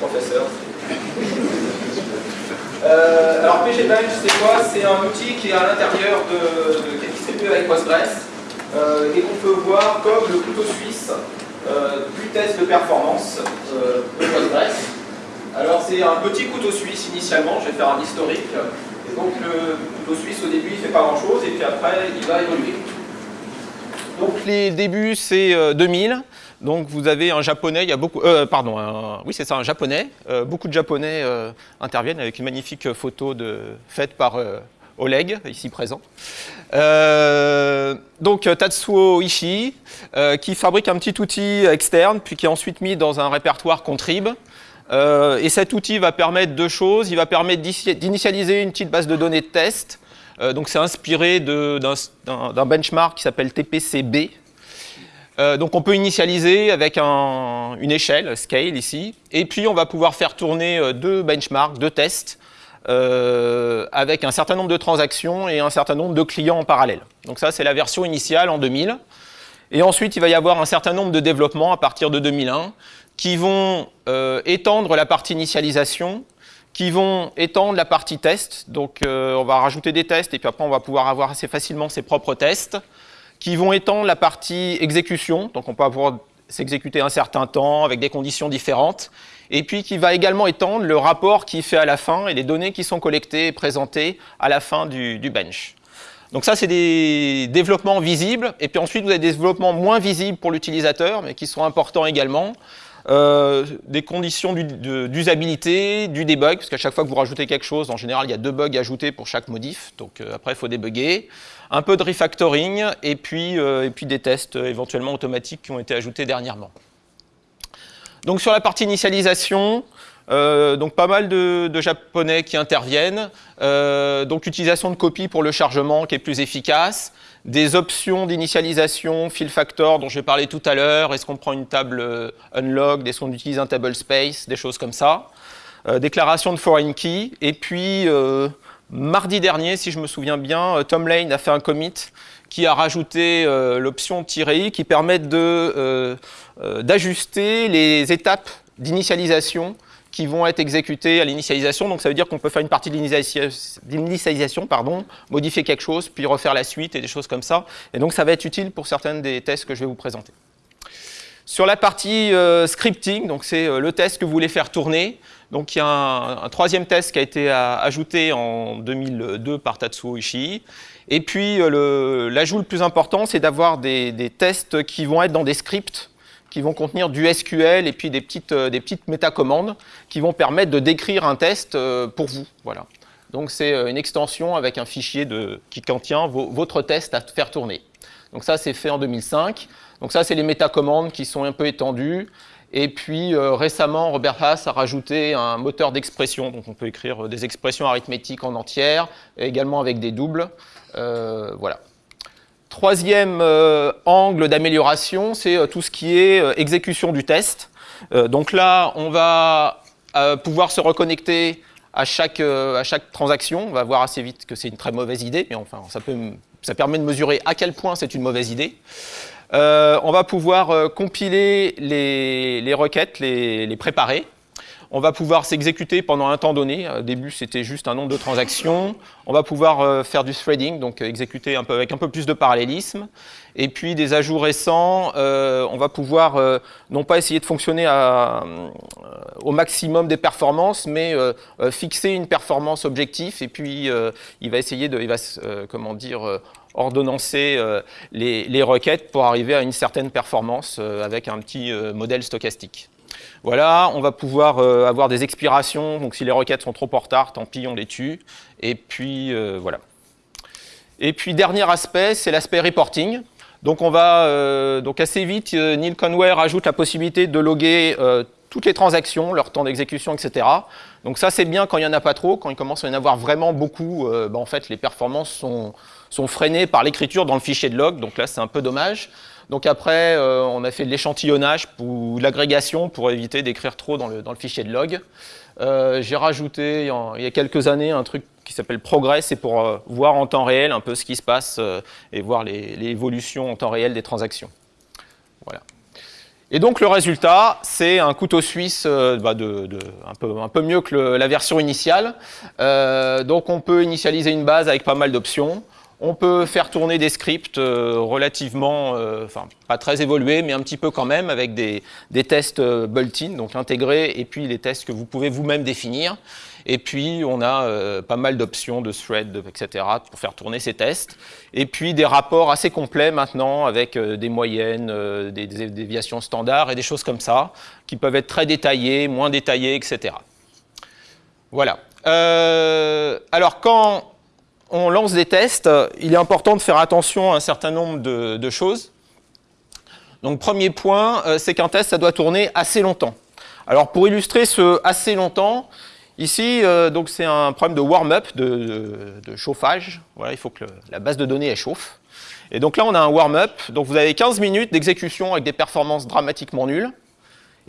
professeur. Euh, alors pgbench, c'est quoi C'est un outil qui est à l'intérieur de, de, qui est distribué avec Postgres euh, et qu'on peut voir comme le couteau suisse euh, du test de performance euh, de Postgres. Alors c'est un petit couteau suisse initialement, je vais faire un historique. Et donc le couteau suisse au début il ne fait pas grand chose et puis après il va évoluer. Donc les débuts c'est 2000. Donc vous avez un japonais, il y a beaucoup, euh, pardon, oui c'est ça, un japonais. Euh, beaucoup de japonais euh, interviennent avec une magnifique photo faite par Oleg, ici présent. Euh, donc Tatsuo Ishii, euh, qui fabrique un petit outil externe, puis qui est ensuite mis dans un répertoire Contrib. Euh, et cet outil va permettre deux choses. Il va permettre d'initialiser une petite base de données de test. donc c'est inspiré d'un benchmark qui s'appelle TPCB. Donc on peut initialiser avec une échelle, scale ici, et puis on va pouvoir faire tourner deux benchmarks, deux tests, euh, avec un certain nombre de transactions et un certain nombre de clients en parallèle. Donc ça, c'est la version initiale en 2000. Et ensuite, il va y avoir un certain nombre de développements à partir de 2001 qui vont euh, étendre la partie initialisation, qui vont étendre la partie test. Donc, euh, on va rajouter des tests et puis après, on va pouvoir avoir assez facilement ses propres tests, qui vont étendre la partie exécution. Donc, on peut pouvoir s'exécuter un certain temps avec des conditions différentes et puis qui va également étendre le rapport qui fait à la fin et les données qui sont collectées et présentées à la fin du, bench. Donc ça, c'est des développements visibles. Et puis ensuite, vous avez des développements moins visibles pour l'utilisateur, mais qui sont importants également. Euh, des conditions d'usabilité, du, debug, parce qu'à chaque fois que vous rajoutez quelque chose, en général, il y a deux bugs ajoutés pour chaque modif. Donc euh, après, il faut débugger. Un peu de refactoring, et puis, euh, et puis des tests éventuellement automatiques qui ont été ajoutés dernièrement. Donc sur la partie initialisation, euh, donc pas mal de, japonais qui interviennent, euh, donc utilisation de copies pour le chargement qui est plus efficace, des options d'initialisation, fill factor dont j'ai parlé tout à l'heure, est-ce qu'on prend une table euh, unlocked, est-ce qu'on utilise un table space, des choses comme ça, déclaration de foreign key, et puis mardi dernier, si je me souviens bien, Tom Lane a fait un commit qui a rajouté l'option "-i" qui permet euh, d'ajuster les étapes d'initialisation qui vont être exécutées à l'initialisation. Donc ça veut dire qu'on peut faire une partie d'initialisation, pardon, modifier quelque chose, puis refaire la suite et des choses comme ça. Et donc ça va être utile pour certains des tests que je vais vous présenter. Sur la partie euh, scripting, donc c'est euh, le test que vous voulez faire tourner. Donc il y a un, troisième test qui a été ajouté en 2002 par Tatsuo Ishii. Et puis l'ajout le, plus important, c'est d'avoir des, des, tests qui vont être dans des scripts qui vont contenir du SQL et puis des petites, euh, des petites métacommandes qui vont permettre de décrire un test euh, pour vous. Voilà. Donc c'est euh, une extension avec un fichier de, qui contient votre test à faire tourner. Donc ça, c'est fait en 2005. Donc ça, c'est les métacommandes qui sont un peu étendues. Et puis récemment, Robert Haas a rajouté un moteur d'expression. Donc on peut écrire des expressions arithmétiques en entière, également avec des doubles. voilà. Troisième euh, angle d'amélioration, c'est euh, tout ce qui est euh, exécution du test. donc là, on va pouvoir se reconnecter à chaque, à chaque transaction. On va voir assez vite que c'est une très mauvaise idée, mais enfin, ça, peut, ça permet de mesurer à quel point c'est une mauvaise idée. On va pouvoir compiler les, requêtes, les, préparer. On va pouvoir s'exécuter pendant un temps donné. Au début, c'était juste un nombre de transactions. On va pouvoir euh, faire du threading, donc exécuter un peu, avec un peu plus de parallélisme. Et puis des ajouts récents, euh, on va pouvoir euh, non pas essayer de fonctionner au maximum des performances, mais fixer une performance objectif. Et puis il va essayer de, comment dire, ordonnancer les, les, requêtes pour arriver à une certaine performance avec un petit modèle stochastique. Voilà, on va pouvoir euh, avoir des expirations, donc si les requêtes sont trop en retard, tant pis, on les tue. Et puis, euh, voilà. Et puis, dernier aspect, c'est l'aspect reporting. Donc, on va, euh, donc assez vite, Neil Conway rajoute la possibilité de loguer toutes les transactions, leur temps d'exécution, etc. Donc ça, c'est bien quand il n'y en a pas trop. Quand il commence à y en avoir vraiment beaucoup, bah, en fait, les performances sont, sont freinées par l'écriture dans le fichier de log. Donc là, c'est un peu dommage. Donc après, euh, on a fait de l'échantillonnage ou l'agrégation pour éviter d'écrire trop dans le, fichier de log. Euh, j'ai rajouté il y a quelques années un truc qui s'appelle Progress, c'est pour euh, voir en temps réel un peu ce qui se passe et voir les, évolutions en temps réel des transactions. Voilà. Et donc le résultat, c'est un couteau suisse bah, un, peu, mieux que la version initiale. donc on peut initialiser une base avec pas mal d'options. On peut faire tourner des scripts euh, relativement, euh, enfin pas très évolués, mais un petit peu quand même, avec des, tests euh, built-in, donc intégrés, et puis les tests que vous pouvez vous-même définir. Et puis, on a pas mal d'options de thread, etc., pour faire tourner ces tests. Et puis, des rapports assez complets maintenant, avec des moyennes, des, des, déviations standards et des choses comme ça, qui peuvent être très détaillées, moins détaillées, etc. Voilà. alors, quand on lance des tests, il est important de faire attention à un certain nombre de, choses. Donc premier point, euh, c'est qu'un test, ça doit tourner assez longtemps. Alors pour illustrer ce assez longtemps, ici, euh, donc c'est un problème de warm-up, de, chauffage. Voilà, il faut que la base de données elle chauffe. Et donc là, on a un warm-up. Donc vous avez 15 minutes d'exécution avec des performances dramatiquement nulles.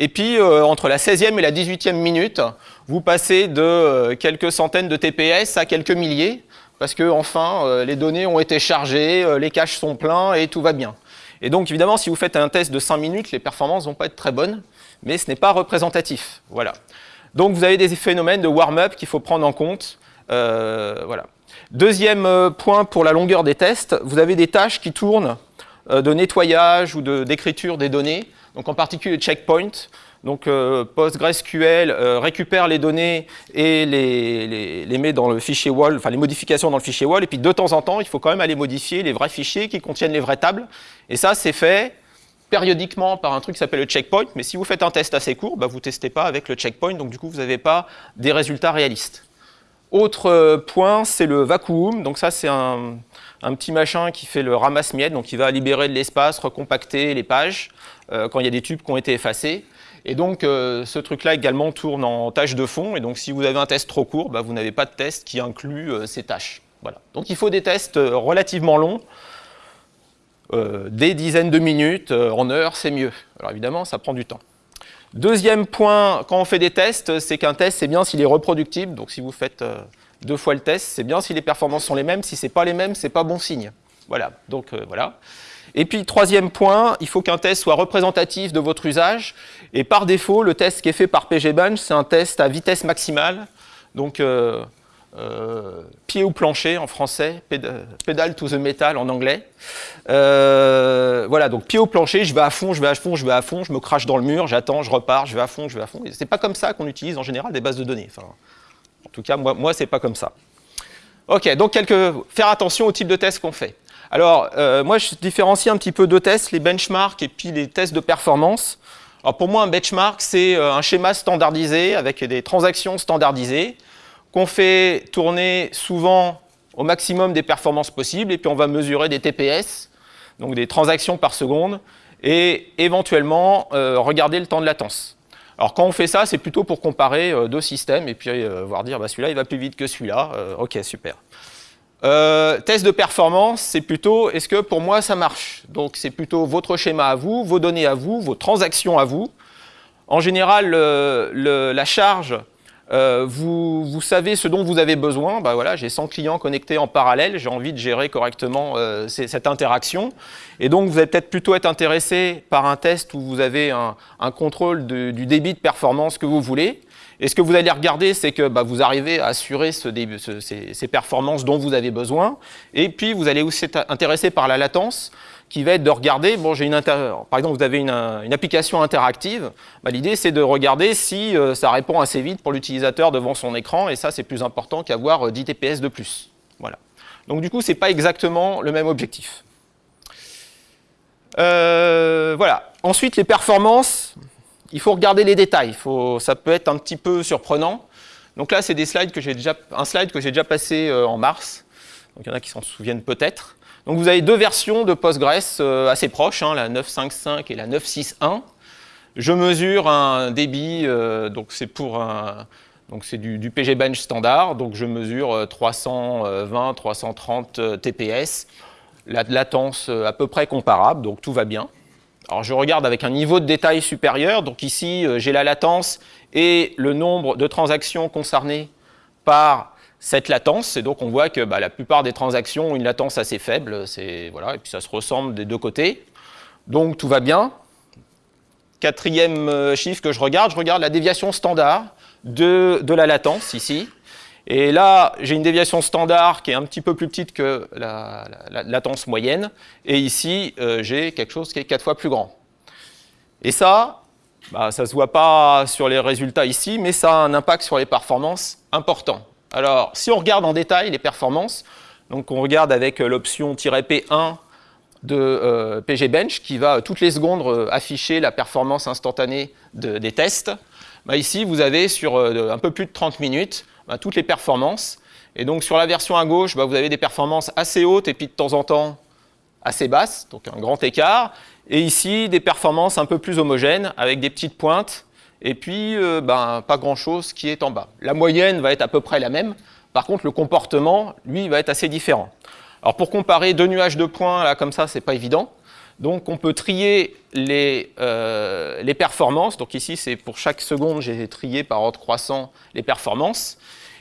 Et puis, euh, entre la 16e et la 18e minute, vous passez de quelques centaines de TPS à quelques milliers parce que enfin, euh, les données ont été chargées, euh, les caches sont pleins et tout va bien. Et donc évidemment, si vous faites un test de 5 minutes, les performances ne vont pas être très bonnes, mais ce n'est pas représentatif. Voilà. Donc vous avez des phénomènes de warm-up qu'il faut prendre en compte. Euh, voilà. Deuxième point pour la longueur des tests, vous avez des tâches qui tournent de nettoyage ou d'écriture des données, donc en particulier le checkpoint. Donc euh, PostgreSQL euh, récupère les données et les, met dans le fichier wall, enfin les modifications dans le fichier wall, et puis de temps en temps, il faut quand même aller modifier les vrais fichiers qui contiennent les vraies tables. Et ça, c'est fait périodiquement par un truc qui s'appelle le checkpoint, mais si vous faites un test assez court, bah, vous ne testez pas avec le checkpoint, donc du coup, vous n'avez pas des résultats réalistes. Autre euh, point, c'est le vacuum. Donc ça, c'est un, petit machin qui fait le ramasse-miettes, donc il va libérer de l'espace, recompacter les pages quand il y a des tubes qui ont été effacés. Et donc, euh, ce truc-là également tourne en tâches de fond. Et donc, si vous avez un test trop court, bah, vous n'avez pas de test qui inclut euh, ces tâches. Voilà. Donc, il faut des tests euh, relativement longs, des dizaines de minutes, en heures, c'est mieux. Alors, évidemment, ça prend du temps. Deuxième point, quand on fait des tests, c'est qu'un test, c'est bien s'il est reproductible. Donc, si vous faites deux fois le test, c'est bien si les performances sont les mêmes. Si ce n'est pas les mêmes, ce n'est pas bon signe. Voilà. Donc, voilà. Et puis, troisième point, il faut qu'un test soit représentatif de votre usage. Et par défaut, le test qui est fait par pgbench, c'est un test à vitesse maximale. Donc, euh, euh, pied ou plancher en français, pédale to the metal en anglais. Euh, voilà, donc pied au plancher, je vais à fond, je vais à fond, je vais à fond, je me crache dans le mur, j'attends, je repars, je vais à fond, je vais à fond. C'est pas comme ça qu'on utilise en général des bases de données. En tout cas, moi, moi c'est pas comme ça. Ok, donc quelques, faire attention au type de test qu'on fait. Alors, euh, moi, je différencie un petit peu deux tests, les benchmarks et puis les tests de performance. Alors, pour moi, un benchmark, c'est euh, un schéma standardisé avec des transactions standardisées qu'on fait tourner souvent au maximum des performances possibles et puis on va mesurer des TPS, donc des transactions par seconde, et éventuellement euh, regarder le temps de latence. Alors quand on fait ça, c'est plutôt pour comparer deux systèmes et puis voir dire bah, celui-là il va plus vite que celui-là. ok, super. Euh, test de performance, c'est plutôt est-ce que pour moi ça marche? Donc c'est plutôt votre schéma à vous, vos données à vous, vos transactions à vous. En général, la charge, euh, vous, savez ce dont vous avez besoin. Bah voilà, j'ai 100 clients connectés en parallèle, j'ai envie de gérer correctement euh, cette interaction. Et donc vous allez peut-être plutôt être intéressé par un test où vous avez un, contrôle du débit de performance que vous voulez. Et ce que vous allez regarder, c'est que bah, vous arrivez à assurer ce ces, ces, performances dont vous avez besoin. Et puis, vous allez aussi être intéressé par la latence, qui va être de regarder, bon, j'ai une par exemple, vous avez une, application interactive, bah, l'idée c'est de regarder si euh, ça répond assez vite pour l'utilisateur devant son écran, et ça c'est plus important qu'avoir 10 TPS de plus. Voilà. Donc du coup, ce n'est pas exactement le même objectif. Euh, voilà. Ensuite, les performances, il faut regarder les détails. Ça peut être un petit peu surprenant. Donc là, c'est des slides que j'ai déjà, un slide que j'ai déjà passé euh, en mars. Donc il y en a qui s'en souviennent peut-être. Donc vous avez deux versions de Postgres euh, assez proches, hein, la 9.5.5 et la 9.6.1. Je mesure un débit, euh, donc c'est pour un, donc c'est du, du, standard, donc je mesure 320, 330 TPS, la latence à peu près comparable, donc tout va bien. Alors je regarde avec un niveau de détail supérieur, donc ici euh, j'ai la latence et le nombre de transactions concernées par cette latence, et donc on voit que bah, la plupart des transactions ont une latence assez faible, voilà, et puis ça se ressemble des deux côtés. Donc tout va bien. Quatrième euh, chiffre que je regarde, je regarde la déviation standard de, la latence ici. Et là, j'ai une déviation standard qui est un petit peu plus petite que la, latence moyenne. Et ici, euh, j'ai quelque chose qui est quatre fois plus grand. Et ça, bah, ça ne se voit pas sur les résultats ici, mais ça a un impact sur les performances important. Alors, si on regarde en détail les performances, donc on regarde avec l'option -P1 de euh, pgbench qui va toutes les secondes euh, afficher la performance instantanée des tests. Bah, ici, vous avez sur un peu plus de 30 minutes bah, toutes les performances. Et donc sur la version à gauche, bah, vous avez des performances assez hautes et puis de temps en temps assez basses, donc un grand écart. Et ici, des performances un peu plus homogènes avec des petites pointes et puis euh, ben, pas grand-chose qui est en bas. La moyenne va être à peu près la même. Par contre, le comportement, lui, va être assez différent. Alors pour comparer deux nuages de points, là, comme ça, c'est pas évident. Donc on peut trier les, euh, les performances. Donc ici, c'est pour chaque seconde, j'ai trié par ordre croissant les performances.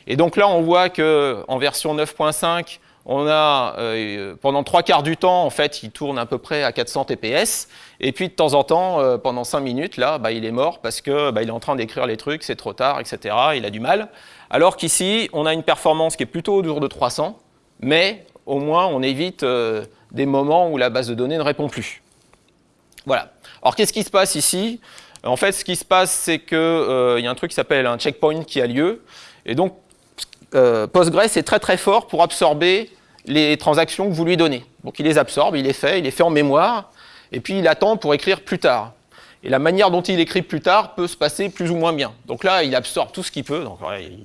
Et donc là, on voit qu'en version 9.5, on a, euh, pendant trois quarts du temps, en fait, il tourne à peu près à 400 TPS. Et puis, de temps en temps, euh, pendant cinq minutes, là, bah, il est mort parce qu'il bah, est en train d'écrire les trucs, c'est trop tard, etc. Il a du mal. Alors qu'ici, on a une performance qui est plutôt autour de 300, mais au moins, on évite euh, des moments où la base de données ne répond plus. Voilà. Alors, qu'est-ce qui se passe ici? En fait, ce qui se passe, c'est qu'il y a un truc qui s'appelle un checkpoint qui a lieu. Et donc, Postgres est très très fort pour absorber les transactions que vous lui donnez. Donc il les absorbe, il les fait, il les fait en mémoire, et puis il attend pour écrire plus tard. Et la manière dont il écrit plus tard peut se passer plus ou moins bien. Donc là, il absorbe tout ce qu'il peut, donc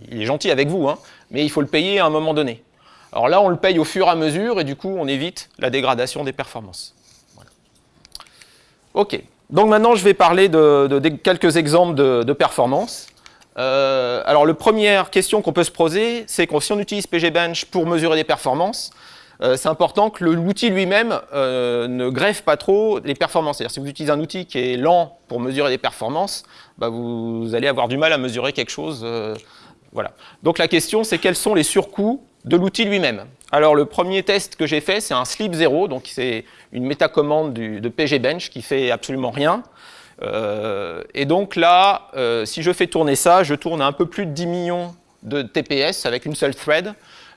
il est gentil avec vous, hein, mais il faut le payer à un moment donné. Alors là, on le paye au fur et à mesure, et du coup, on évite la dégradation des performances. OK. Donc maintenant, je vais parler de, quelques exemples de, de performance. Euh, alors, la première question qu'on peut se poser, c'est que si on utilise pgbench pour mesurer des performances, euh, c'est important que l'outil lui-même euh, ne greffe pas trop les performances. C'est-à-dire si vous utilisez un outil qui est lent pour mesurer des performances, bah, vous, allez avoir du mal à mesurer quelque chose. voilà. Donc la question, c'est quels sont les surcoûts de l'outil lui-même? Alors le premier test que j'ai fait, c'est un sleep 0, donc c'est une métacommande de pgbench qui fait absolument rien. Euh, et donc là, euh, si je fais tourner ça, je tourne à un peu plus de 10 millions de TPS avec une seule thread.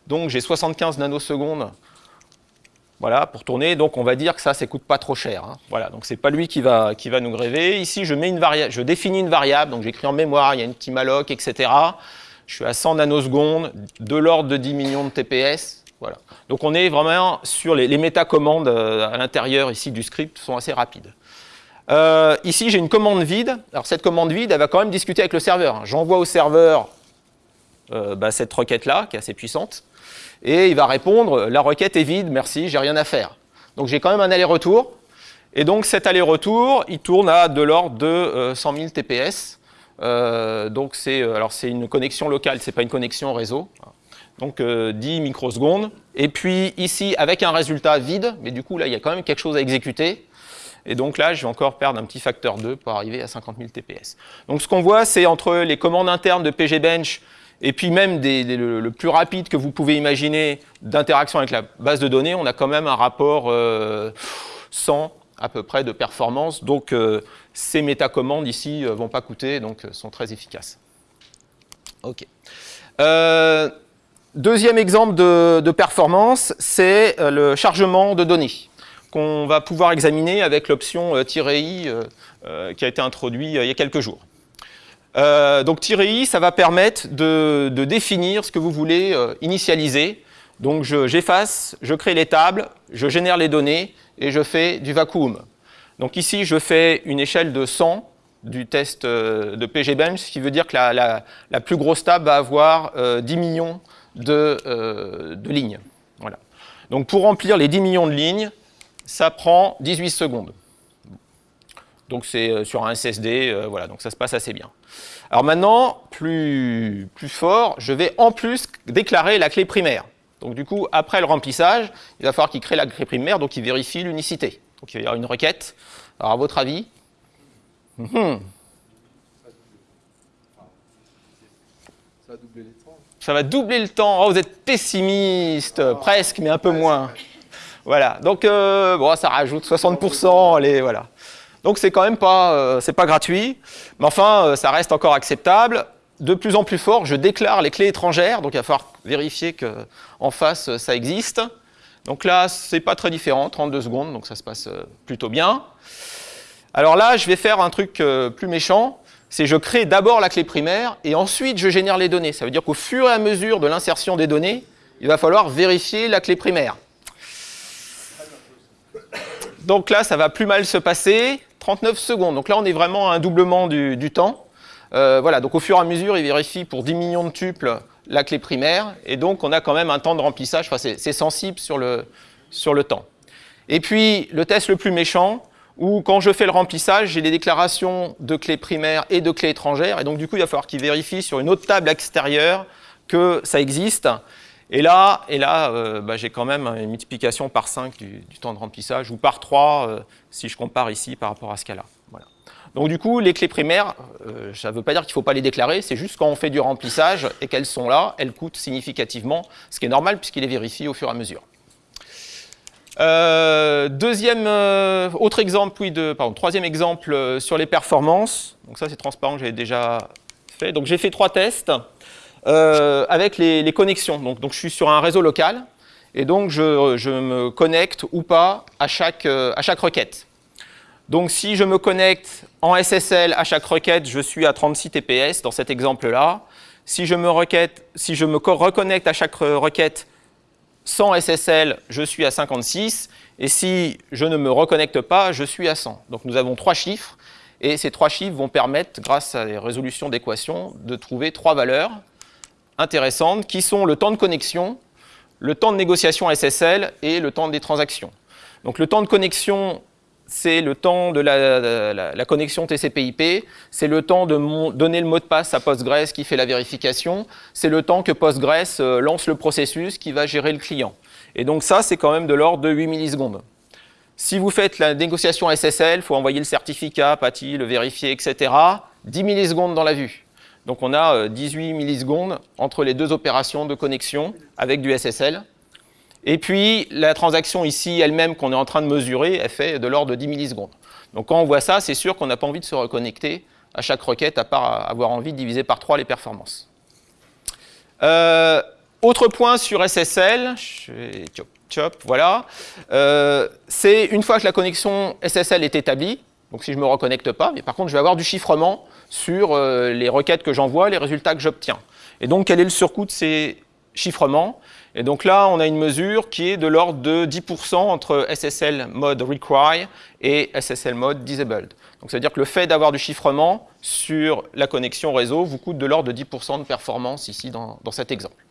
Donc j'ai 75 nanosecondes voilà, pour tourner. Donc on va dire que ça, ça coûte pas trop cher. Hein. Voilà, donc c'est pas lui qui va, qui va nous gréver. Ici, je, mets une je définis une variable, donc j'écris en mémoire, il y a une petit malloc, etc. Je suis à 100 nanosecondes, de l'ordre de 10 millions de TPS. Voilà. Donc on est vraiment sur les, les métacommandes euh, à l'intérieur ici du script sont assez rapides. Euh, ici, j'ai une commande vide. Alors, cette commande vide, elle va quand même discuter avec le serveur. J'envoie au serveur euh, bah, cette requête-là, qui est assez puissante, et il va répondre, la requête est vide, merci, j'ai rien à faire. Donc, j'ai quand même un aller-retour. Et donc, cet aller-retour, il tourne à de l'ordre de 100 000 TPS. donc, c'est alors c'est une connexion locale, c'est pas une connexion réseau. Donc, 10 euh, microsecondes. Et puis, ici, avec un résultat vide, mais du coup, là, il y a quand même quelque chose à exécuter. Et donc là, je vais encore perdre un petit facteur 2 pour arriver à 50 000 TPS. Donc ce qu'on voit, c'est entre les commandes internes de pgbench et puis même le, plus rapide que vous pouvez imaginer d'interaction avec la base de données, on a quand même un rapport 100 euh, à peu près de performance. Donc euh, ces métacommandes ici ne euh, vont pas coûter, donc sont très efficaces. Ok. Deuxième exemple de, performance, c'est le chargement de données qu'on va pouvoir examiner avec l'option "-i" qui a été introduit il y a quelques jours. donc "-i", ça va permettre de, de, définir ce que vous voulez initialiser. Donc j'efface, je, crée les tables, je génère les données et je fais du vacuum. Donc ici, je fais une échelle de 100 du test euh, de PGBench, ce qui veut dire que la, plus grosse table va avoir 10 euh, millions euh, de, lignes. Voilà. Donc pour remplir les 10 millions de lignes, ça prend 18 secondes. Donc c'est sur un SSD, voilà, donc ça se passe assez bien. Alors maintenant, plus, plus fort, je vais en plus déclarer la clé primaire. Donc du coup, après le remplissage, il va falloir qu'il crée la clé primaire, donc il vérifie l'unicité. Donc il va y avoir une requête. Alors à votre avis? Hmm. Ça va doubler le temps. Ça va doubler le temps. Oh, vous êtes pessimiste, ah. presque, mais un peu moins. Voilà. Donc euh, bon, ça rajoute 60%. Allez, voilà. Donc c'est quand même pas, euh, pas gratuit, mais enfin, euh, ça reste encore acceptable. De plus en plus fort, je déclare les clés étrangères, donc il va falloir vérifier qu'en face, ça existe. Donc là, c'est pas très différent, 32 secondes, donc ça se passe plutôt bien. Alors là, je vais faire un truc plus méchant, c'est je crée d'abord la clé primaire et ensuite je génère les données. Ça veut dire qu'au fur et à mesure de l'insertion des données, il va falloir vérifier la clé primaire. Donc là, ça va plus mal se passer, 39 secondes. Donc là, on est vraiment à un doublement du, temps. Euh, voilà, donc au fur et à mesure, il vérifie pour 10 millions de tuples la clé primaire, et donc on a quand même un temps de remplissage, enfin, c'est sensible sur le, temps. Et puis, le test le plus méchant, où quand je fais le remplissage, j'ai les déclarations de clés primaires et de clés étrangères, et donc du coup, il va falloir qu'il vérifie sur une autre table extérieure que ça existe. Et là, et là euh, bah, j'ai quand même une multiplication par 5 du, temps de remplissage, ou par 3 euh, si je compare ici par rapport à ce cas-là. Voilà. Donc du coup, les clés primaires, euh, ça ne veut pas dire qu'il ne faut pas les déclarer, c'est juste quand on fait du remplissage et qu'elles sont là, elles coûtent significativement, ce qui est normal puisqu'il les vérifie au fur et à mesure. Deuxième, autre exemple, oui, de, pardon, troisième exemple sur les performances. Donc ça, c'est transparent, j'avais déjà fait. Donc j'ai fait trois tests avec les, connexions. Donc, je suis sur un réseau local et donc je, me connecte ou pas à chaque, à chaque requête. Donc si je me connecte en SSL à chaque requête, je suis à 36 TPS dans cet exemple-là. Si, je me si je me reconnecte à chaque requête sans SSL, je suis à 56. Et si je ne me reconnecte pas, je suis à 100. Donc nous avons trois chiffres. Et ces trois chiffres vont permettre, grâce à des résolutions d'équations, de trouver trois valeurs intéressantes qui sont le temps de connexion, le temps de négociation SSL et le temps des transactions. Donc le temps de connexion c'est le temps de la, connexion TCP/IP, c'est le temps de donner le mot de passe à Postgres qui fait la vérification, c'est le temps que Postgres euh, lance le processus qui va gérer le client. Et donc ça, c'est quand même de l'ordre de 8 millisecondes. Si vous faites la négociation SSL, il faut envoyer le certificat, PATI, le vérifier, etc. 10 millisecondes dans la vue. Donc on a 18 euh, millisecondes entre les deux opérations de connexion avec du SSL. Et puis, la transaction ici elle-même qu'on est en train de mesurer, elle fait de l'ordre de 10 millisecondes. Donc quand on voit ça, c'est sûr qu'on n'a pas envie de se reconnecter à chaque requête, à part avoir envie de diviser par 3 les performances. Euh, autre point sur SSL, voilà, euh, c'est une fois que la connexion SSL est établie, donc si je ne me reconnecte pas, mais par contre je vais avoir du chiffrement sur euh, les requêtes que j'envoie, les résultats que j'obtiens. Et donc quel est le surcoût de ces chiffrements? Et donc là, on a une mesure qui est de l'ordre de 10% entre SSL mode require et SSL mode disabled. Donc ça veut dire que le fait d'avoir du chiffrement sur la connexion réseau vous coûte de l'ordre de 10% de performance ici dans, dans cet exemple.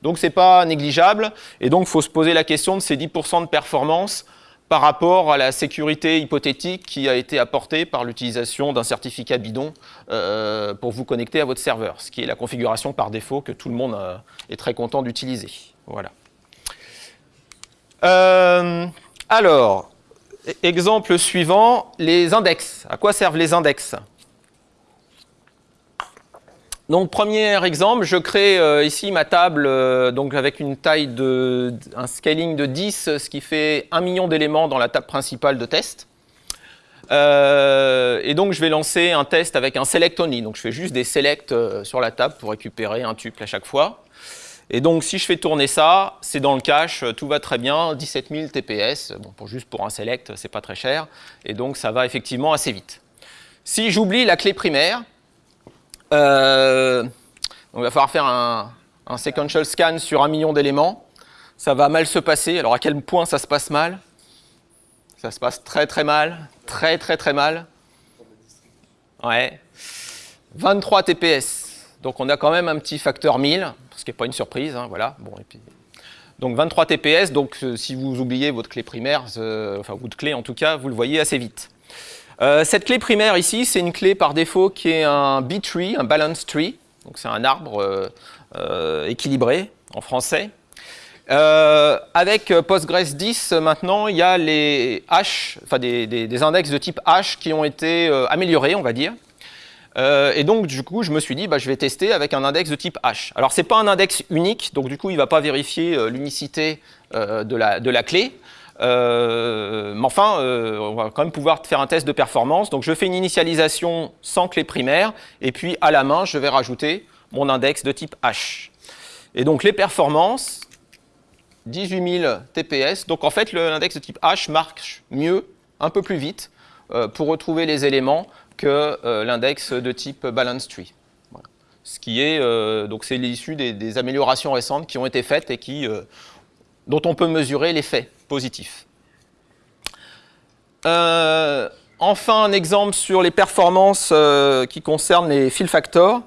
Donc ce n'est pas négligeable et donc il faut se poser la question de ces 10% de performance par rapport à la sécurité hypothétique qui a été apportée par l'utilisation d'un certificat bidon euh, pour vous connecter à votre serveur, ce qui est la configuration par défaut que tout le monde euh, est très content d'utiliser. Voilà. Euh, alors, e-, exemple suivant, les index. À quoi servent les index? Donc, premier exemple, je crée euh, ici ma table euh, donc avec une taille de un scaling de 10, ce qui fait 1 million d'éléments dans la table principale de test. Euh, et donc, je vais lancer un test avec un select only. Donc, je fais juste des selects sur la table pour récupérer un tuple à chaque fois. Et donc, si je fais tourner ça, c'est dans le cache, tout va très bien, 17 000 TPS. Bon, pour, juste pour un select, c'est pas très cher. Et donc, ça va effectivement assez vite. Si j'oublie la clé primaire, euh, il va falloir faire un, un sequential scan sur un million d'éléments. Ça va mal se passer. Alors, à quel point ça se passe mal? Ça se passe très très mal, très très très mal. Ouais. 23 TPS. Donc on a quand même un petit facteur 1000, ce qui n'est pas une surprise, hein, voilà. Bon, et puis, donc 23 TPS, donc euh, si vous oubliez votre clé primaire, euh, enfin votre clé en tout cas, vous le voyez assez vite. Euh, cette clé primaire ici, c'est une clé par défaut qui est un B-tree, un balance tree, donc c'est un arbre équilibré en français. avec Postgres 10, maintenant, il y a les hash, enfin des, index de type hash qui ont été améliorés, on va dire. Euh, et donc, du coup, je me suis dit, bah, je vais tester avec un index de type H. Alors, ce n'est pas un index unique, donc du coup, il ne va pas vérifier euh, l'unicité euh, de, la, clé. Mais enfin, on va quand même pouvoir faire un test de performance. Donc, je fais une initialisation sans clé primaire, et puis à la main, je vais rajouter mon index de type H. Et donc, les performances, 18 000 TPS. Donc, en fait, l'index de type H marche mieux, un peu plus vite, pour retrouver les éléments que euh, l'index de type balance tree. Ce qui est, euh, donc c'est l'issue des, améliorations récentes qui ont été faites et qui, euh, dont on peut mesurer l'effet positif. enfin, un exemple sur les performances qui concernent les fill factors.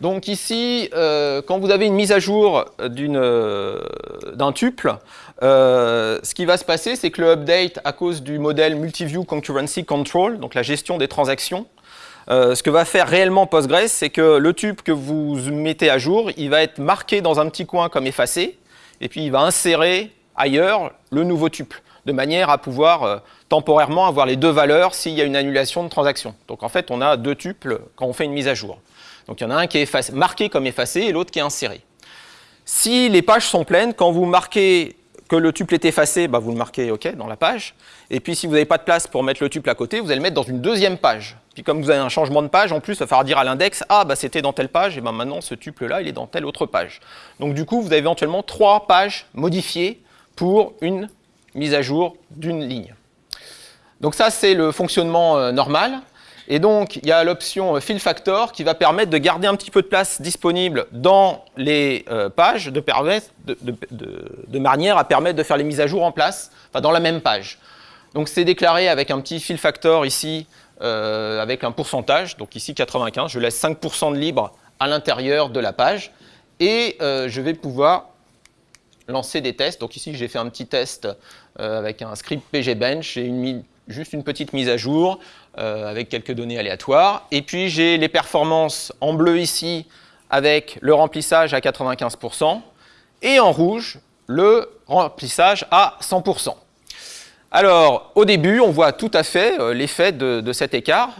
Donc ici, quand vous avez une mise à jour d'un tuple, euh, ce qui va se passer, c'est que le update, à cause du modèle Multiview Concurrency Control, donc la gestion des transactions, euh, ce que va faire réellement Postgres, c'est que le tuple que vous mettez à jour, il va être marqué dans un petit coin comme effacé, et puis il va insérer ailleurs le nouveau tuple, de manière à pouvoir euh, temporairement avoir les deux valeurs s'il y a une annulation de transaction. Donc en fait, on a deux tuples quand on fait une mise à jour. Donc il y en a un qui est marqué comme effacé et l'autre qui est inséré. Si les pages sont pleines, quand vous marquez que le tuple est effacé, bah, vous le marquez OK dans la page. Et puis si vous n'avez pas de place pour mettre le tuple à côté, vous allez le mettre dans une deuxième page. Puis comme vous avez un changement de page, en plus, il va falloir dire à l'index, ah bah c'était dans telle page, et ben maintenant ce tuple-là, il est dans telle autre page. Donc du coup, vous avez éventuellement trois pages modifiées pour une mise à jour d'une ligne. Donc ça, c'est le fonctionnement euh, normal. Et donc, il y a l'option euh, Fill Factor qui va permettre de garder un petit peu de place disponible dans les euh, pages de, manière à permettre de faire les mises à jour en place, enfin dans la même page. Donc, c'est déclaré avec un petit Fill Factor ici, avec un pourcentage, donc ici 95, je laisse 5% de libre à l'intérieur de la page, et je vais pouvoir lancer des tests. Donc ici, j'ai fait un petit test avec un script pgbench et juste une petite mise à jour. Euh, avec quelques données aléatoires. Et puis j'ai les performances en bleu ici avec le remplissage à 95% et en rouge le remplissage à 100%. Alors au début on voit tout à fait euh, l'effet de, cet écart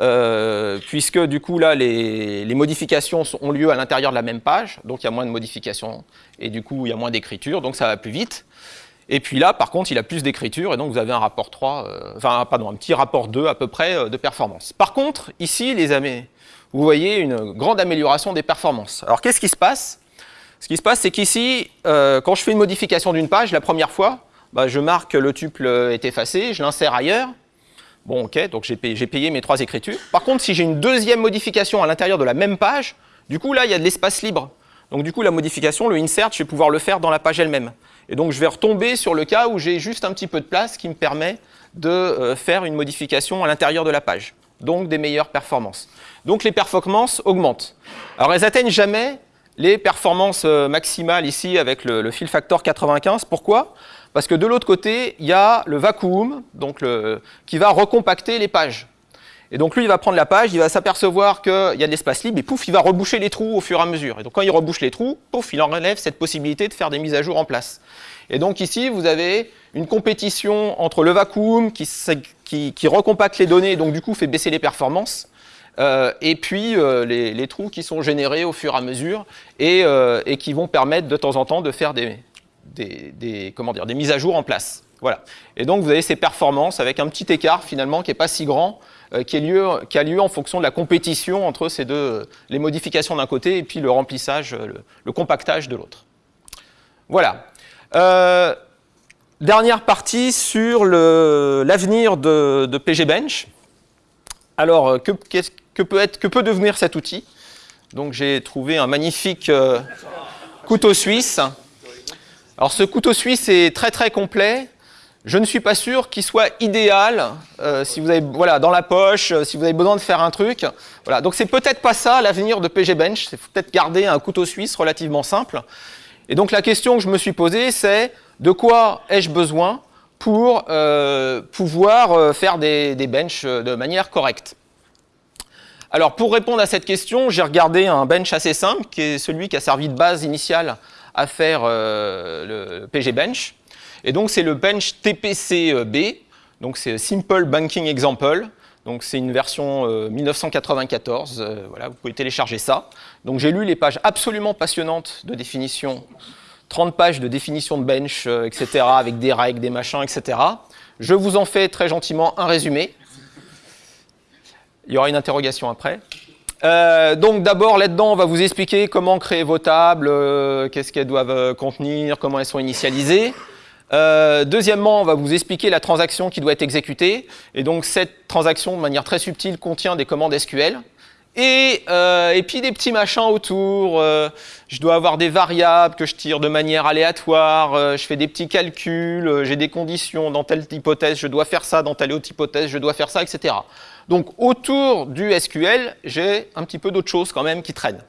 euh, puisque du coup là les, modifications ont lieu à l'intérieur de la même page donc il y a moins de modifications et du coup il y a moins d'écriture donc ça va plus vite. Et puis là, par contre, il a plus d'écriture, et donc vous avez un rapport 3, euh, enfin, pardon, un petit rapport 2 à peu près euh, de performance. Par contre, ici, les amis, vous voyez une grande amélioration des performances. Alors, qu'est-ce qui se passe? Ce qui se passe, c'est qu'ici, euh, quand je fais une modification d'une page, la première fois, bah, je marque que le tuple est effacé, je l'insère ailleurs. Bon, ok, donc j'ai payé, mes trois écritures. Par contre, si j'ai une deuxième modification à l'intérieur de la même page, du coup, là, il y a de l'espace libre. Donc, du coup, la modification, le insert, je vais pouvoir le faire dans la page elle-même. Et donc, je vais retomber sur le cas où j'ai juste un petit peu de place qui me permet de euh, faire une modification à l'intérieur de la page. Donc, des meilleures performances. Donc, les performances augmentent. Alors, elles atteignent jamais les performances euh, maximales ici avec le, fill factor 95. Pourquoi? Parce que de l'autre côté, il y a le vacuum donc qui va recompacter les pages. Et donc lui, il va prendre la page, il va s'apercevoir qu'il y a de l'espace libre, et pouf, il va reboucher les trous au fur et à mesure. Et donc quand il rebouche les trous, pouf, il enlève cette possibilité de faire des mises à jour en place. Et donc ici, vous avez une compétition entre le vacuum qui, qui, recompacte les données, et donc du coup fait baisser les performances, euh, et puis euh, les, trous qui sont générés au fur et à mesure, et, euh, qui vont permettre de temps en temps de faire des, comment dire, des mises à jour en place. Voilà. Et donc vous avez ces performances avec un petit écart finalement qui n'est pas si grand, qui, a lieu en fonction de la compétition entre ces deux, les modifications d'un côté et puis le remplissage, le, compactage de l'autre. Voilà. dernière partie sur l'avenir de, de PGBench. Alors, que, que, peut être, que peut devenir cet outil Donc, j'ai trouvé un magnifique euh, couteau suisse. Alors, ce couteau suisse est très très complet. Je ne suis pas sûr qu'il soit idéal euh, si vous avez voilà dans la poche, euh, si vous avez besoin de faire un truc. Voilà, donc c'est peut-être pas ça l'avenir de PG Bench. C'est peut-être garder un couteau suisse relativement simple. Et donc la question que je me suis posée, c'est de quoi ai-je besoin pour pouvoir faire des, des benches de manière correcte? Alors pour répondre à cette question, j'ai regardé un bench assez simple, qui est celui qui a servi de base initiale à faire le PG Bench. Et donc c'est le bench TPCB, donc c'est Simple Banking Example. Donc c'est une version 1994, voilà, vous pouvez télécharger ça. Donc j'ai lu les pages absolument passionnantes de définition 30 pages de définition de bench, euh, etc., avec des règles, des machins, etc. Je vous en fais très gentiment un résumé. Il y aura une interrogation après. Euh, donc d'abord, là-dedans, on va vous expliquer comment créer vos tables, euh, qu'est-ce qu'elles doivent contenir, comment elles sont initialisées. deuxièmement, on va vous expliquer la transaction qui doit être exécutée. Et donc cette transaction, de manière très subtile, contient des commandes SQL. Euh, et, puis des petits machins autour. Euh, je dois avoir des variables que je tire de manière aléatoire. Euh, je fais des petits calculs. j'ai des conditions dans telle hypothèse. Je dois faire ça dans telle autre hypothèse. Je dois faire ça, etc. Donc autour du SQL, j'ai un petit peu d'autres choses quand même qui traînent.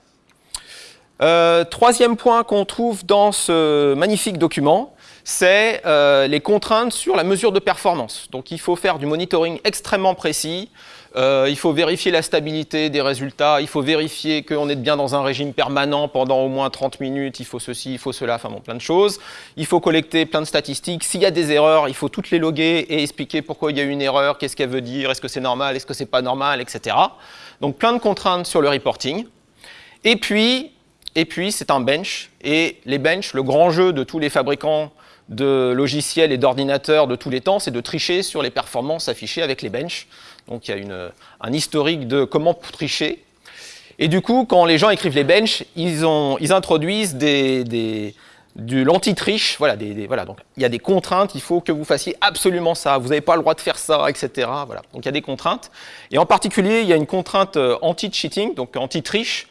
troisième point qu'on trouve dans ce magnifique document, c'est les contraintes sur la mesure de performance. Donc il faut faire du monitoring extrêmement précis. Euh, il faut vérifier la stabilité des résultats, il faut vérifier qu'on est bien dans un régime permanent pendant au moins 30 minutes, il faut ceci, il faut cela, enfin bon, plein de choses. Il faut collecter plein de statistiques. S'il y a des erreurs, il faut toutes les loguer et expliquer pourquoi il y a eu une erreur, qu'est-ce qu'elle veut dire, est-ce que c'est normal, est-ce que c'est pas normal, etc. Donc plein de contraintes sur le reporting. Et puis, et puis c'est un bench. Et les benches, le grand jeu de tous les fabricants de logiciels et d'ordinateurs de tous les temps, c'est de tricher sur les performances affichées avec les benches. Donc il y a un historique de comment tricher. Et du coup, quand les gens écrivent les benches, ils, introduisent des, du l'anti-triche. Voilà, donc il y a des contraintes, il faut que vous fassiez absolument ça, vous n'avez pas le droit de faire ça, etc. Voilà, donc il y a des contraintes. Et en particulier, il y a une contrainte euh, anti-cheating, donc anti-triche,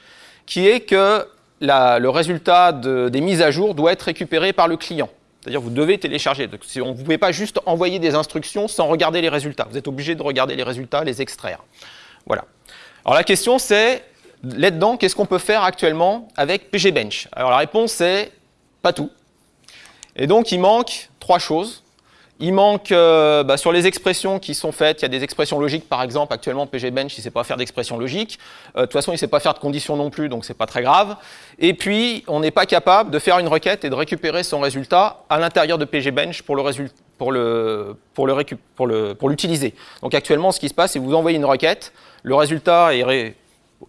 qui est que le résultat des mises à jour doit être récupéré par le client. C'est-à-dire vous devez télécharger. Donc, on ne pouvez pas juste envoyer des instructions sans regarder les résultats. Vous êtes obligé de regarder les résultats, les extraire. Voilà. Alors la question c'est, là-dedans, qu'est-ce qu'on peut faire actuellement avec PGBench Alors la réponse c'est pas tout. Et donc il manque trois choses. Il manque, euh, bah, sur les expressions qui sont faites, il y a des expressions logiques, par exemple, actuellement, PG Bench, il ne sait pas faire d'expressions logiques. Euh, de toute façon, il ne sait pas faire de conditions non plus, donc ce n'est pas très grave. Et puis, on n'est pas capable de faire une requête et de récupérer son résultat à l'intérieur de PG Bench pour pour l'utiliser. Donc actuellement, ce qui se passe, c'est que vous envoyez une requête, le résultat est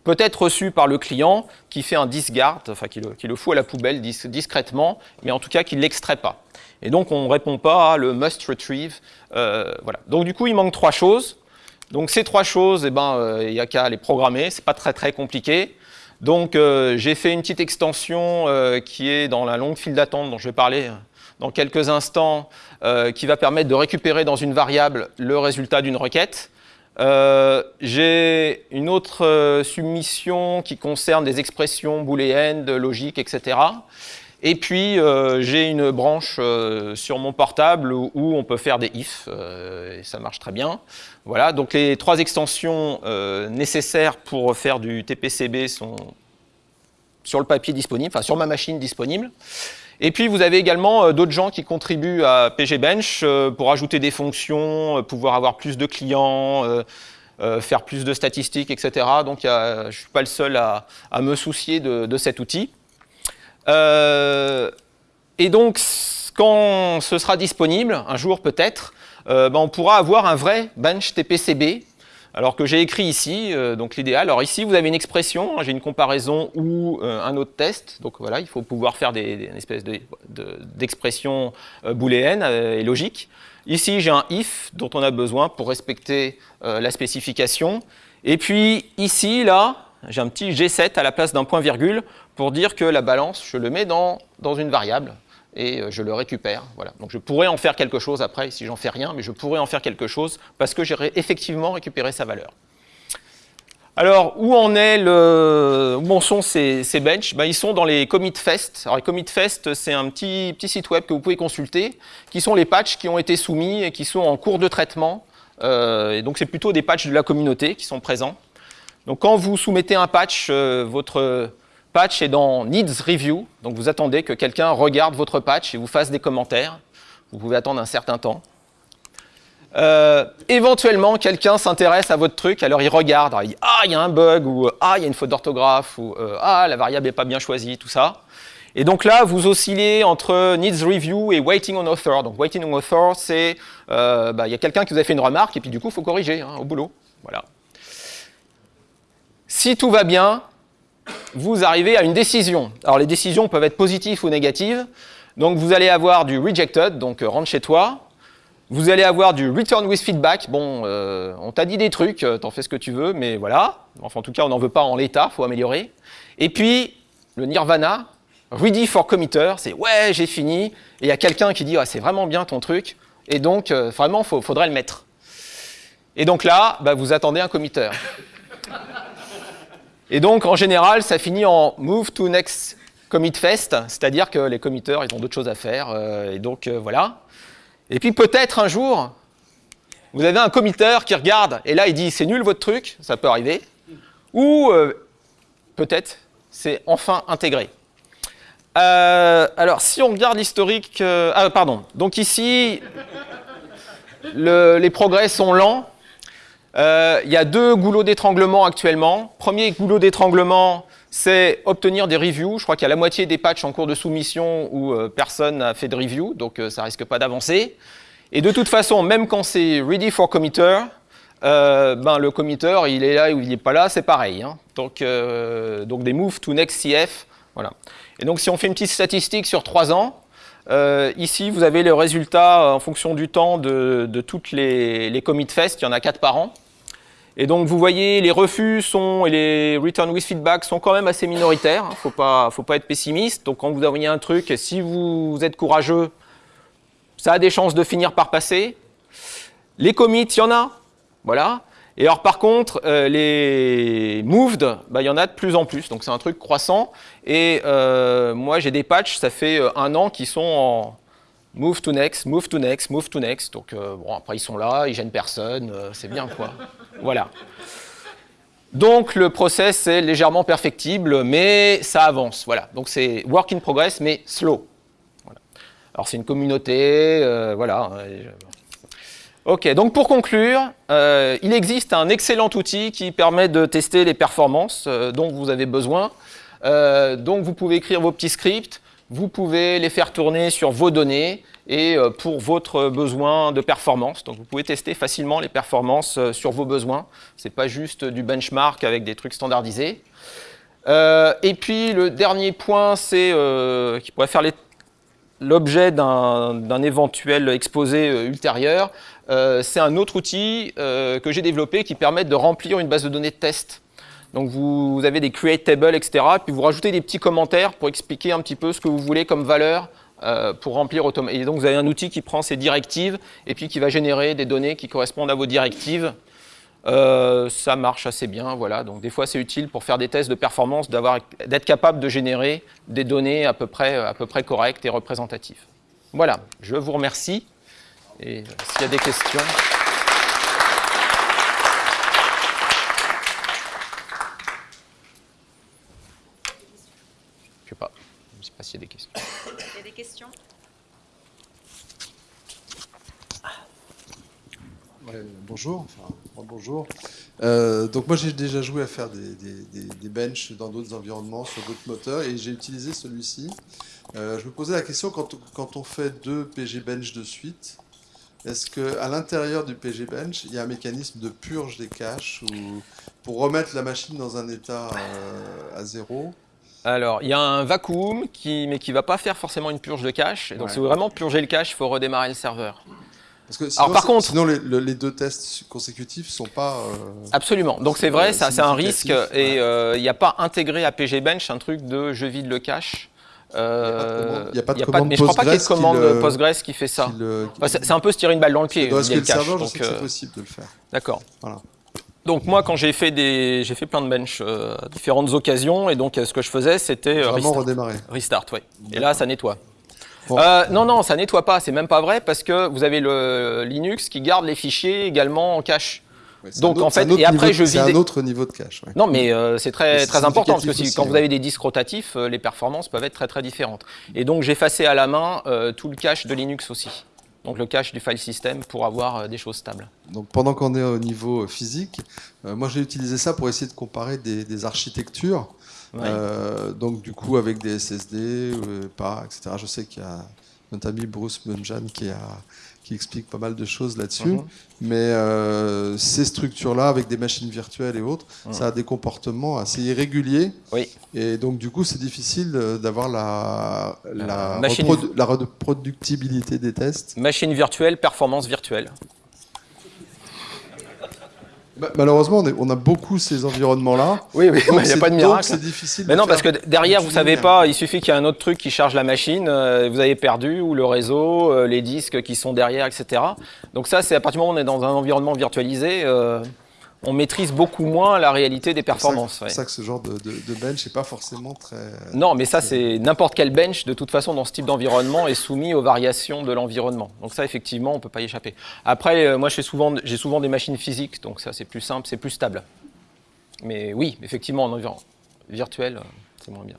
peut-être reçu par le client qui fait un discard, enfin qui le, qui le fout à la poubelle discrètement, mais en tout cas qui ne l'extrait pas. Et donc, on ne répond pas à le must retrieve. Euh, voilà. Donc, du coup, il manque trois choses. Donc, ces trois choses, eh ben, euh, il n'y a qu'à les programmer. Ce n'est pas très, très compliqué. Donc, euh, j'ai fait une petite extension qui est dans la longue file d'attente dont je vais parler dans quelques instants, qui va permettre de récupérer dans une variable le résultat d'une requête. j'ai une autre submission qui concerne des expressions booléennes, de logique, etc. Et puis, euh, j'ai une branche euh, sur mon portable où, on peut faire des ifs, euh, et ça marche très bien. Voilà, donc les trois extensions nécessaires pour faire du TPCB sont sur le papier disponible, enfin sur ma machine disponible. Et puis, vous avez également d'autres gens qui contribuent à PGBench pour ajouter des fonctions, pouvoir avoir plus de clients, faire plus de statistiques, etc. Donc, je ne suis pas le seul à, me soucier de cet outil. Euh, et donc, quand ce sera disponible, un jour peut-être, euh, ben, on pourra avoir un vrai bench TPCB alors que j'ai écrit ici, euh, donc l'idéal. Alors ici, vous avez une expression, hein, j'ai une comparaison ou un autre test. Donc voilà, il faut pouvoir faire des, une espèce d'expression de, booléenne et logique. Ici, j'ai un if dont on a besoin pour respecter la spécification. Et puis ici, là, j'ai un petit G7 à la place d'un point virgule pour dire que la balance, je le mets dans, dans une variable et euh, je le récupère. Voilà. Donc je pourrais en faire quelque chose après, si j'en fais rien, mais je pourrais en faire quelque chose parce que j'ai effectivement récupéré sa valeur. Alors, où en est le, où sont ces, ces benches? Ben, Ils sont dans les commit fest. Alors, les commit fest, c'est un petit, petit site web que vous pouvez consulter, qui sont les patchs qui ont été soumis et qui sont en cours de traitement. Euh, et donc, c'est plutôt des patchs de la communauté qui sont présents. Donc, quand vous soumettez un patch, euh, votre patch est dans Needs Review, donc vous attendez que quelqu'un regarde votre patch et vous fasse des commentaires. Vous pouvez attendre un certain temps. Euh, éventuellement, quelqu'un s'intéresse à votre truc, alors il regarde, il dit « Ah, il y a un bug » ou « Ah, il y a une faute d'orthographe » ou euh, Ah, la variable n'est pas bien choisie », tout ça. Et donc là, vous oscillez entre Needs Review et Waiting on Author. Donc Waiting on Author, c'est euh, bah, il y a quelqu'un qui vous a fait une remarque et puis du coup, il faut corriger hein, au boulot. Voilà. Si tout va bien, vous arrivez à une décision. Alors les décisions peuvent être positives ou négatives. Donc vous allez avoir du rejected, donc euh, rentre chez toi. Vous allez avoir du return with feedback. Bon, euh, on t'a dit des trucs, euh, t'en fais ce que tu veux, mais voilà. Enfin, en tout cas, on n'en veut pas en l'état, faut améliorer. Et puis, le nirvana, ready for committer, c'est ouais, j'ai fini. Et il y a quelqu'un qui dit, ah, c'est vraiment bien ton truc. Et donc, vraiment, il faudrait le mettre. Et donc là, bah, vous attendez un committer. Et donc, en général, ça finit en move to next commit fest, c'est-à-dire que les committeurs, ils ont d'autres choses à faire, euh, et donc euh, voilà. Et puis peut-être un jour, vous avez un committeur qui regarde, et là il dit c'est nul votre truc, ça peut arriver, ou euh, peut-être c'est enfin intégré. alors si on regarde l'historique, ah pardon, donc ici, les progrès sont lents, euh, il y a deux goulots d'étranglement actuellement. Premier goulot d'étranglement, c'est obtenir des reviews. Je crois qu'il y a la moitié des patchs en cours de soumission où euh, personne n'a fait de review, donc euh, ça risque pas d'avancer. Et de toute façon, même quand c'est ready for committer, ben, le committer, il est là ou il n'est pas là, c'est pareil. Hein. Donc, donc des move to next CF. Voilà. Et donc si on fait une petite statistique sur trois ans, ici, vous avez le résultat en fonction du temps de, toutes les, les commit fest. Il y en a quatre par an. Et donc vous voyez, les refus sont, et les return with feedback sont quand même assez minoritaires. Il hein. ne faut pas, faut pas être pessimiste. Donc quand vous envoyez un truc, si vous êtes courageux, ça a des chances de finir par passer. Les commits, il y en a. Voilà. Et alors par contre, euh, les moved, bah, il y en a de plus en plus. Donc c'est un truc croissant. Et euh, moi, j'ai des patchs, ça fait euh, un an, qui sont en, Move to next, move to next, move to next. Donc, euh, bon, après, ils sont là, ils gênent personne, c'est bien, quoi. voilà. Donc, le process est légèrement perfectible, mais ça avance. Voilà. Donc, c'est work in progress, mais slow. Voilà. Alors, c'est une communauté, voilà. Ok, donc pour conclure, il existe un excellent outil qui permet de tester les performances dont vous avez besoin. donc, vous pouvez écrire vos petits scripts, vous pouvez les faire tourner sur vos données et euh, pour votre besoin de performance. Donc vous pouvez tester facilement les performances euh, sur vos besoins. Ce n'est pas juste du benchmark avec des trucs standardisés. Euh, et puis le dernier point, c'est qui pourrait faire l'objet d'un éventuel exposé ultérieur, c'est un autre outil que j'ai développé qui permet de remplir une base de données de test. Donc vous, avez des create tables, etc. Puis vous rajoutez des petits commentaires pour expliquer un petit peu ce que vous voulez comme valeur euh, pour remplir automatiquement. Et donc vous avez un outil qui prend ces directives et puis qui va générer des données qui correspondent à vos directives. Euh, ça marche assez bien, voilà. Donc des fois c'est utile pour faire des tests de performance d'être capable de générer des données à peu près, à peu près correctes et représentatives. Voilà, je vous remercie. Et s'il y a des questions... s'il y a des questions. Il y a des questions? Bonjour, enfin, bonjour. Euh, donc moi j'ai déjà joué à faire des, des, benches dans d'autres environnements, sur d'autres moteurs, et j'ai utilisé celui-ci. Euh, je me posais la question, quand, quand, on fait deux PG bench de suite, est-ce qu'à l'intérieur du PG Bench, il y a un mécanisme de purge des caches ou pour remettre la machine dans un état euh, à zéro? Alors, il y a un vacuum, qui, mais qui ne va pas faire forcément une purge de cache. Donc, Ouais. si vous voulez vraiment purger le cache, il faut redémarrer le serveur. Parce que sinon, par c'est- contre- sinon les, le- les deux tests consécutifs sont pas. euh, Absolument. Donc, c'est vrai, c'est un risque. Et ouais. euh, il n'y a pas intégré à PG Bench un truc de je vide le cache. Euh, Il y a pas de commande mais je crois pas qu'il y ait de Postgres qui commande Postgres qui fait ça. c'est un peu se tirer une balle dans le pied. Dans vider SQL le cache. Server, je Donc, sais que c'est possible de le faire. D'accord. Voilà. Donc moi, quand j'ai fait des, j'ai fait plein de bench euh, à différentes occasions, et donc euh, ce que je faisais, c'était euh, restart. redémarrer. Restart, ouais. Et là, ça nettoie. Bon. Euh, non, non, ça nettoie pas. C'est même pas vrai parce que vous avez le Linux qui garde les fichiers également en cache. Ouais, Donc, autre- en fait, et après, niveau- je C'est un autre niveau de cache. ouais. Non, mais euh, c'est très, très important parce que si, quand vous avez des disques rotatifs, euh, les performances peuvent être très très différentes. Et donc j'effaçais à la main euh, tout le cache de Linux aussi. Donc le cache du file system pour avoir des choses stables. Donc pendant qu'on est au niveau physique, moi j'ai utilisé ça pour essayer de comparer des, des architectures. Ouais. Euh, donc du coup avec des SSD, euh, pas, etc. Je sais qu'il y a notre ami Bruce Munjan qui, a, qui explique pas mal de choses là-dessus. Mhm. Mais euh, ces structures-là, avec des machines virtuelles et autres, Mhm. ça a des comportements assez irréguliers. Oui. Et donc du coup c'est difficile d'avoir la, la, machine- reprodu- la reproductibilité des tests. Machine virtuelle, performance virtuelle. Bah, malheureusement, on, est- on a beaucoup ces environnements-là. Oui, oui, il n'y a pas de miracle. c'est difficile. Mais de non, parce que derrière, vous savez pas, il suffit qu'il y ait un autre truc qui charge la machine, euh, vous avez perdu, ou le réseau, euh, les disques qui sont derrière, etc. Donc ça, c'est à partir du moment où on est dans un environnement virtualisé, euh, on maîtrise beaucoup moins la réalité des performances. C'est pour, ça que ce genre de, bench n'est pas forcément très... Non, mais ça, c'est n'importe quel bench, de toute façon, dans ce type d'environnement, est soumis aux variations de l'environnement. Donc ça, effectivement, on ne peut pas y échapper. Après, euh, moi, j'ai souvent, des machines physiques, donc ça, c'est plus simple, c'est plus stable. Mais oui, effectivement, en environnement virtuel, euh, c'est moins bien.